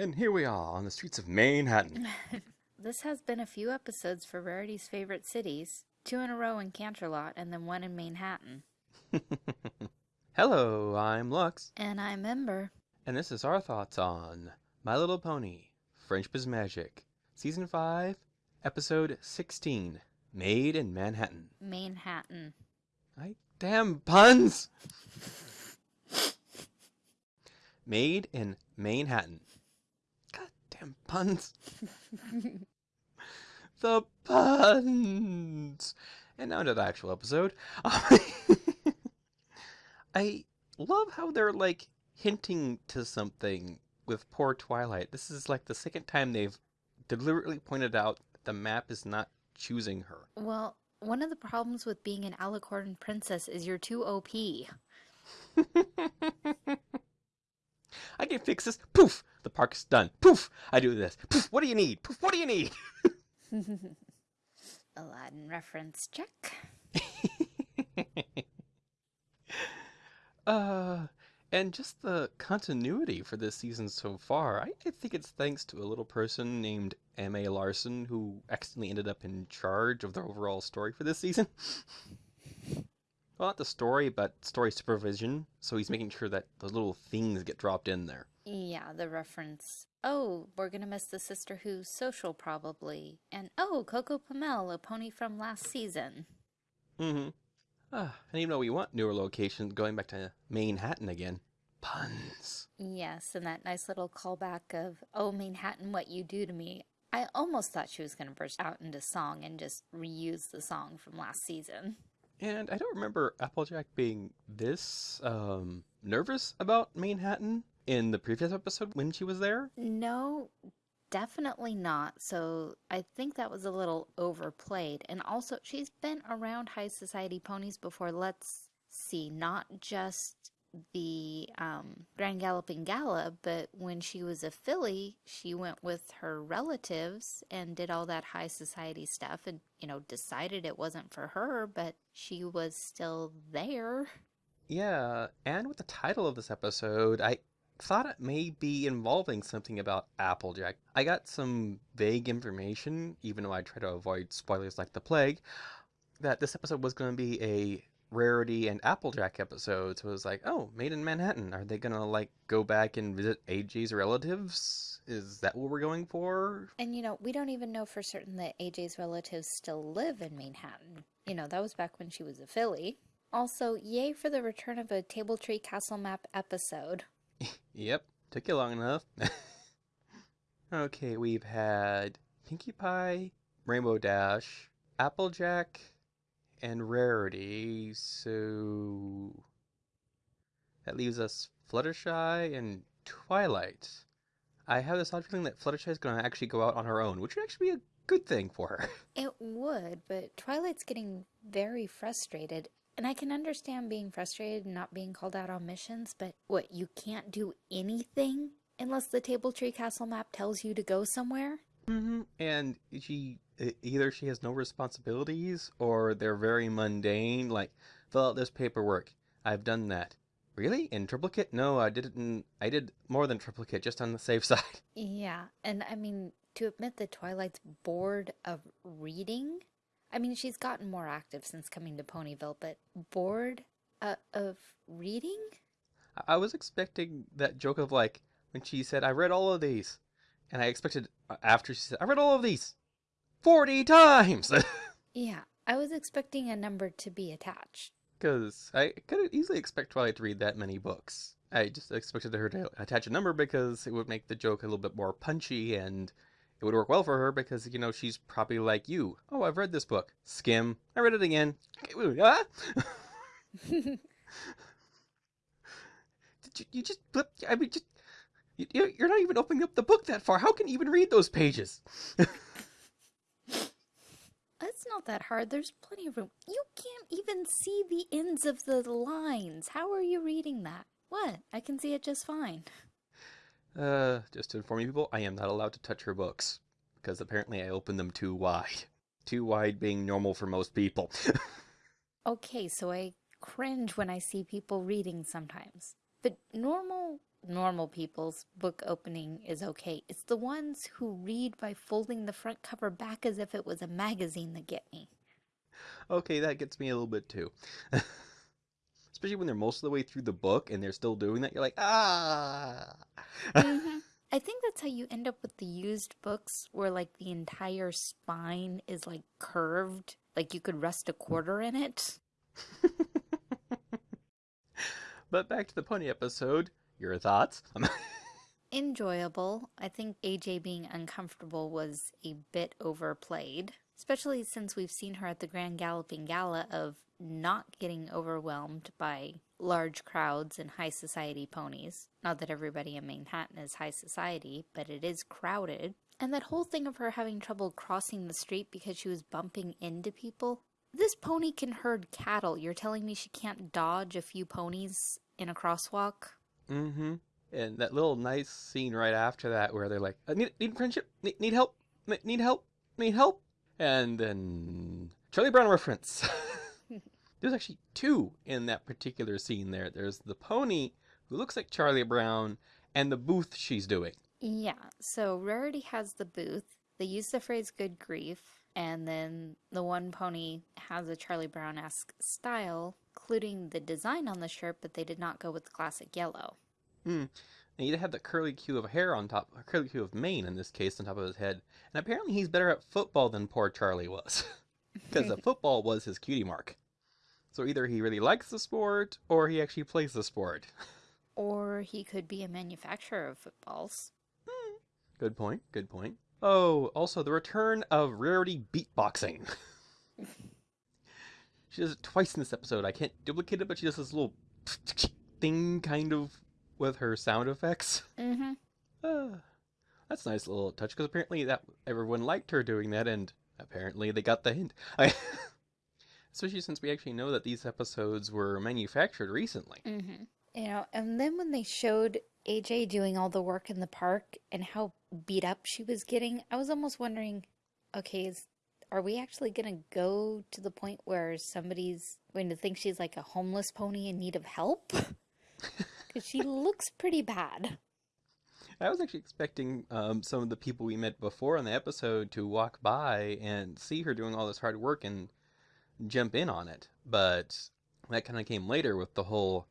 And here we are on the streets of Manhattan. This has been a few episodes for Rarity's favorite cities. Two in a row in Canterlot and then one in Manhattan. Hello, I'm Lux, And I'm Ember. and this is our thoughts on My Little Pony, Friendship is Magic, Season 5, Episode 16, Made in Manhattan. Manhattan. I damn puns! Made in Manhattan. Goddamn puns. the puns. And now to the actual episode. I love how they're like hinting to something with poor Twilight. This is like the second time they've deliberately pointed out the map is not choosing her. Well, one of the problems with being an Alicorn princess is you're too OP. I can fix this. Poof! The park's done. Poof! I do this. Poof! What do you need? Poof! What do you need? Aladdin reference check. uh, and just the continuity for this season so far, I, I think it's thanks to a little person named M.A. Larson who accidentally ended up in charge of the overall story for this season. well, not the story, but story supervision. So he's making sure that the little things get dropped in there. Yeah, the reference. Oh, we're gonna miss the Sisterhooves Social probably. And oh, Coco Pommel, a pony from last season. Mm-hmm. Ah, and even though we want newer locations, going back to Manhattan again. Puns. Yes, and that nice little callback of, oh, Manhattan, what you do to me. I almost thought she was going to burst out into song and just reuse the song from last season. And I don't remember Applejack being this um, nervous about Manhattan in the previous episode when she was there. No, definitely not. So I think that was a little overplayed. And also, she's been around high society ponies before. Let's see, not just the um, Grand Galloping Gala, but when she was a filly, she went with her relatives and did all that high society stuff and, you know, decided it wasn't for her, but she was still there. Yeah, and with the title of this episode, I thought it may be involving something about Applejack. I got some vague information, even though I try to avoid spoilers like the plague, that this episode was going to be a Rarity and Applejack episode. So it was like, oh, Made in Manhattan. Are they going to like go back and visit AJ's relatives? Is that what we're going for? And you know, we don't even know for certain that AJ's relatives still live in Manhattan. You know, that was back when she was a filly. Also, yay for the return of a Table Tree Castle Map episode. Yep, took you long enough. okay, we've had Pinkie Pie, Rainbow Dash, Applejack, and Rarity. So that leaves us Fluttershy and Twilight. I have this odd feeling that Fluttershy is going to actually go out on her own, which would actually be a good thing for her. It would, but Twilight's getting very frustrated. And I can understand being frustrated and not being called out on missions, but what, you can't do anything unless the Table Tree Castle map tells you to go somewhere? hmm And she either she has no responsibilities or they're very mundane, like fill out this paperwork. I've done that. Really? In triplicate? No, I did it in I did more than triplicate, just on the safe side. Yeah, and I mean, to admit that Twilight's bored of reading, I mean, she's gotten more active since coming to Ponyville, but bored uh, of reading? I- was expecting that joke of like when she said, "I read all of these," and I expected uh, after she said, "I read all of these," forty times. Yeah, I was expecting a number to be attached. Because I could easily expect Twilight to read that many books. I just expected her to attach a number because it would make the joke a little bit more punchy and it would work well for her because, you know, she's probably like you. Oh, I've read this book. Skim. I read it again. Ah! Did you, you just flip? I mean, just. You, you- you're not even opening up the book that far. How can you even read those pages? It's not that hard. There's plenty of room. You can't even see the ends of the lines. How are you reading that? What? I can see it just fine. Uh, just to inform you people, I am not allowed to touch her books because apparently I opened them too wide. Too wide being normal for most people. Okay, so I cringe when I see people reading sometimes. But normal normal people's book opening is okay. It's the ones who read by folding the front cover back as if it was a magazine that get me. Okay, that gets me a little bit too. Especially when they're most of the way through the book and they're still doing that, you're like, ah. hmm I think that's how you end up with the used books where like the entire spine is like curved, like you could rest a quarter in it. but back to the pony episode. Your thoughts? Enjoyable. I think AJ being uncomfortable was a bit overplayed, especially since we've seen her at the Grand Galloping Gala of not getting overwhelmed by large crowds and high society ponies. Not that everybody in Manhattan is high society, but it is crowded. And that whole thing of her having trouble crossing the street because she was bumping into people. This pony can herd cattle. You're telling me she can't dodge a few ponies in a crosswalk? mm-hmm. And that little nice scene right after that where they're like, "I need, need friendship, need, need help, need help, need help. And then Charlie Brown reference. There's actually two in that particular scene there. There's the pony who looks like Charlie Brown and the booth she's doing. Yeah, so Rarity has the booth. They use the phrase good grief, and then the one pony has a Charlie Brown esque style, including the design on the shirt, but they did not go with the classic yellow. Hmm. And he'd have the curly cue of hair on top, a curly cue of mane in this case, on top of his head. And apparently he's better at football than poor Charlie was. Because the football was his cutie mark. So either he really likes the sport, or he actually plays the sport. Or he could be a manufacturer of footballs. Good point, good point. Oh, also the return of Rarity beatboxing. she does it twice in this episode. I can't duplicate it, but she does this little thing kind of with her sound effects. Mm-hmm. Ah, that's a nice little touch because apparently that everyone liked her doing that, and apparently they got the hint. I, especially since we actually know that these episodes were manufactured recently. Mm-hmm. You know, and then when they showed AJ doing all the work in the park and how beat up she was getting, I was almost wondering, okay, is are we actually gonna go to the point where somebody's going to think she's like a homeless pony in need of help? Because she looks pretty bad. I was actually expecting um, some of the people we met before in the episode to walk by and see her doing all this hard work and jump in on it, but that kind of came later with the whole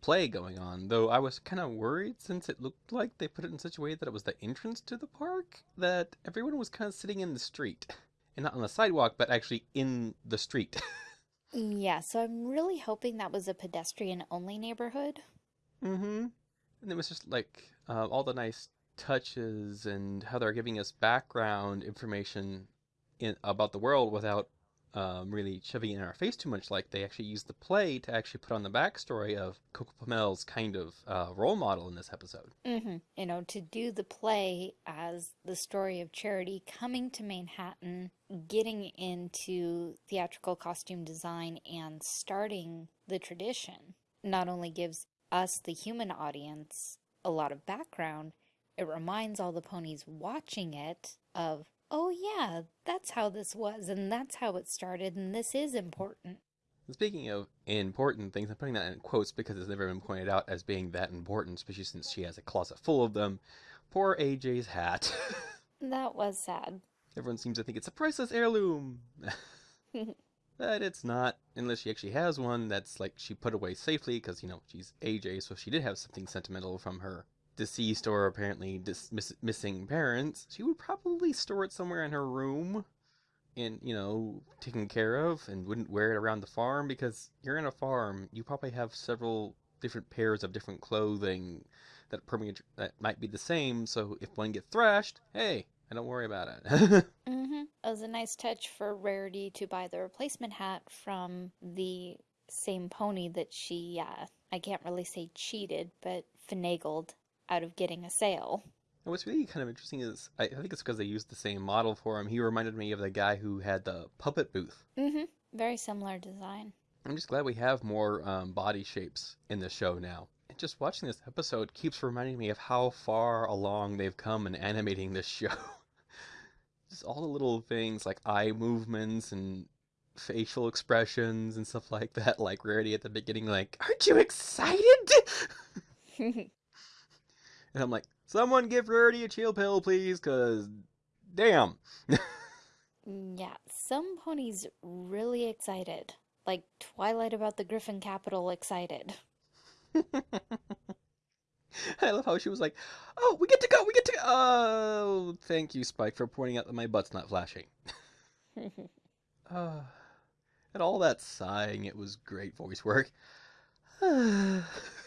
play going on. Though I was kind of worried since it looked like they put it in such a way that it was the entrance to the park that everyone was kind of sitting in the street and not on the sidewalk, but actually in the street. Yeah, so I'm really hoping that was a pedestrian only neighborhood. mm-hmm. And it was just like uh, all the nice touches and how they're giving us background information in about the world without um, really shoving it in our face too much. Like they actually used the play to actually put on the backstory of Coco Pommel's kind of uh, role model in this episode. Mm-hmm. You know, to do the play as the story of Charity coming to Manhattan, getting into theatrical costume design, and starting the tradition not only gives us, the human audience, a lot of background, it reminds all the ponies watching it of, oh yeah, that's how this was, and that's how it started, and this is important. Speaking of important things, I'm putting that in quotes because it's never been pointed out as being that important, especially since she has a closet full of them. Poor AJ's hat. That was sad. Everyone seems to think it's a priceless heirloom. but it's not, unless she actually has one that's like she put away safely because, you know, she's AJ, so she did have something sentimental from her deceased or apparently dis- miss- missing parents, she would probably store it somewhere in her room and, you know, taken care of and wouldn't wear it around the farm because you're in a farm. You probably have several different pairs of different clothing that permeate that might be the same. So if one gets thrashed, hey, I don't worry about it. Mm-hmm. It was a nice touch for Rarity to buy the replacement hat from the same pony that she, uh, I can't really say cheated, but finagled out of getting a sale. And what's really kind of interesting is I, I think it's because they used the same model for him. He reminded me of the guy who had the puppet booth. Mm-hmm. Very similar design. I'm just glad we have more um, body shapes in the show now. And just watching this episode keeps reminding me of how far along they've come in animating this show. just all the little things like eye movements and facial expressions and stuff like that, like Rarity at the beginning, like, Aren't you excited? And I'm like, someone give Rarity a chill pill, please, cause damn. yeah, some ponies really excited. Like Twilight about the Griffin Capital excited. I love how she was like, "Oh, we get to go, we get to go." Oh, thank you, Spike, for pointing out that my butt's not flashing. uh, and all that sighing, it was great voice work.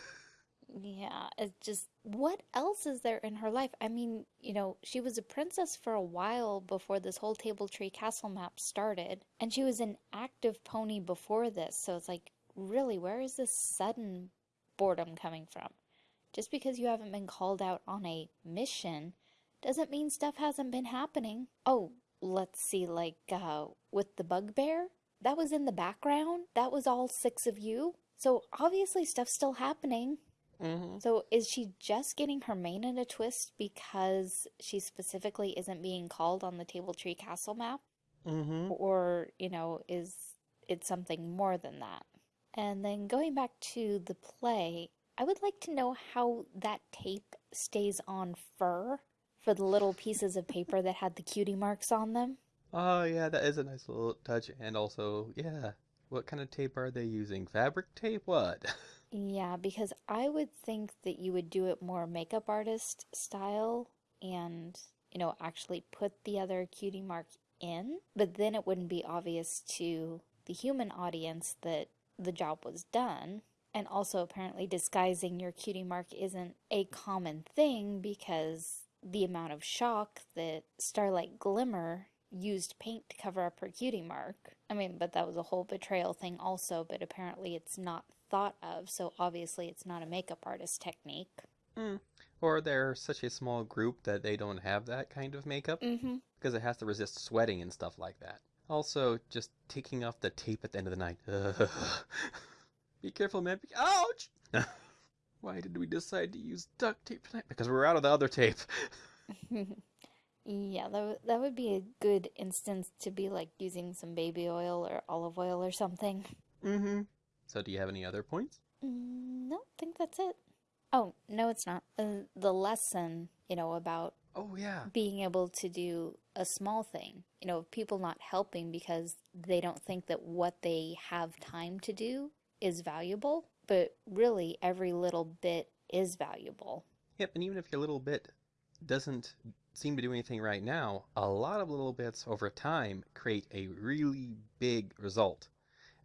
yeah, it's just what else is there in her life? I mean, you know, she was a princess for a while before this whole Table Tree Castle map started, and she was an active pony before this. So it's like, really, where is this sudden boredom coming from? Just because you haven't been called out on a mission doesn't mean stuff hasn't been happening. Oh, let's see, like, uh, with the bugbear? That was in the background? That was all six of you? So obviously stuff's still happening. Mm-hmm. So is she just getting her mane in a twist because she specifically isn't being called on the Table Tree Castle map? Mm-hmm. Or, you know, is it something more than that? And then going back to the play, I would like to know how that tape stays on fur for the little pieces of paper that had the cutie marks on them. Oh yeah, that is a nice little touch. And also, yeah, what kind of tape are they using? Fabric tape? What? Yeah, because I would think that you would do it more makeup artist style and, you know, actually put the other cutie mark in, but then it wouldn't be obvious to the human audience that the job was done. And also, apparently, disguising your cutie mark isn't a common thing because the amount of shock that Starlight Glimmer used paint to cover up her cutie mark. I mean, but that was a whole betrayal thing also, but apparently it's not thought of, so obviously it's not a makeup artist technique. Mm. Or they're such a small group that they don't have that kind of makeup Mm-hmm. because it has to resist sweating and stuff like that. Also, just taking off the tape at the end of the night. Be careful, man. Be- Ouch! Why did we decide to use duct tape tonight? Because we're out of the other tape. yeah, that, w- that would be a good instance to be like using some baby oil or olive oil or something. mm-hmm. So, do you have any other points? Mm, no, I think that's it. Oh, no, it's not. Uh, the lesson, you know, about Oh yeah. being able to do a small thing, you know, people not helping because they don't think that what they have time to do is valuable, but really every little bit is valuable. Yep, and even if your little bit doesn't seem to do anything right now, a lot of little bits over time create a really big result.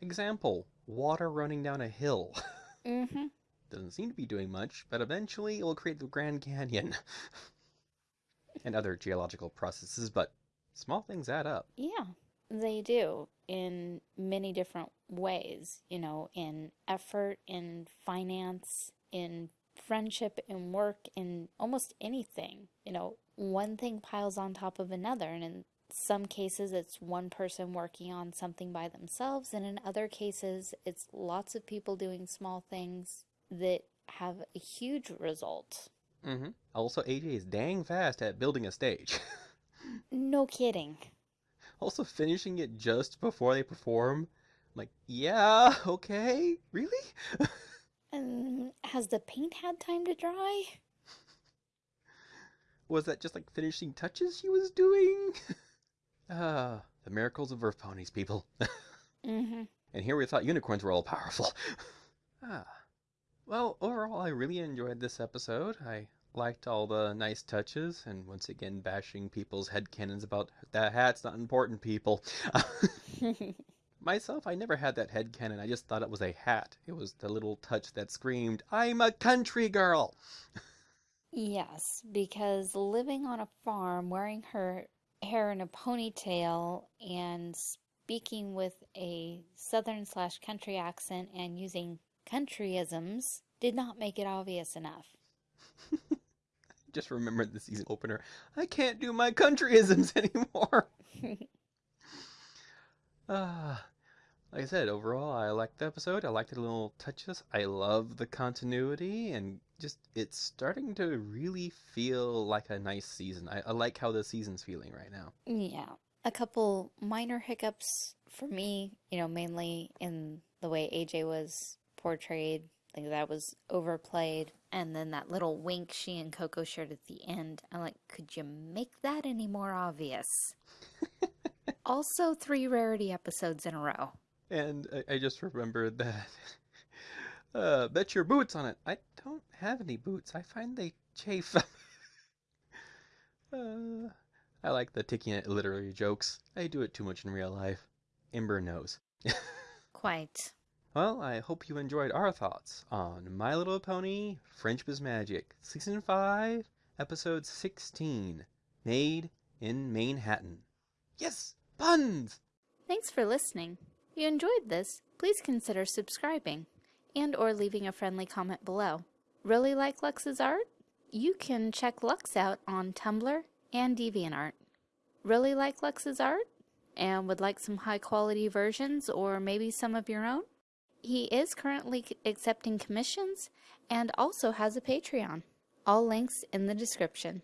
Example, water running down a hill. Mm-hmm. Doesn't seem to be doing much, but eventually it will create the Grand Canyon. and other geological processes, but small things add up. Yeah, they do in many different ways, you know, in effort, in finance, in friendship, in work, in almost anything. You know, one thing piles on top of another, and in some cases it's one person working on something by themselves, and in other cases it's lots of people doing small things that have a huge result. Mm-hmm. Also, AJ is dang fast at building a stage. No kidding. also, finishing it just before they perform. I'm like, yeah, okay, really? And has the paint had time to dry? Was that just like finishing touches she was doing? Ah, the miracles of Earth ponies, people. Mm-hmm. and here we thought unicorns were all powerful. ah. Well, overall, I really enjoyed this episode. I liked all the nice touches, and once again, bashing people's headcanons about that hat's not important, people. Myself, I never had that headcanon. I just thought it was a hat. It was the little touch that screamed, I'm a country girl! Yes, because living on a farm, wearing her hair in a ponytail, and speaking with a southern slash country accent and using countryisms did not make it obvious enough. Just remembered the season opener. I can't do my countryisms anymore. Ah, like I said, overall, I liked the episode. I liked the little touches. I love the continuity, and just it's starting to really feel like a nice season. I, I like how the season's feeling right now. Yeah, a couple minor hiccups for me, you know, mainly in the way AJ was portrayed I think that was overplayed. And then that little wink she and Coco shared at the end. I'm like, could you make that any more obvious? also, three rarity episodes in a row. And I, I just remembered that. Uh, bet your boots on it. I don't have any boots. I find they chafe. uh, I like the taking it literary jokes. I do it too much in real life. Ember knows. Quite. Well, I hope you enjoyed our thoughts on My Little Pony Friendship is Magic, Season 5, Episode 16, Made in Manhattan. Yes, puns! Thanks for listening. If you enjoyed this, please consider subscribing and or leaving a friendly comment below. Really like Lux's art? You can check Lux out on Tumblr and DeviantArt. Really like Lux's art? And would like some high quality versions or maybe some of your own? He is currently accepting commissions and also has a Patreon. All links in the description.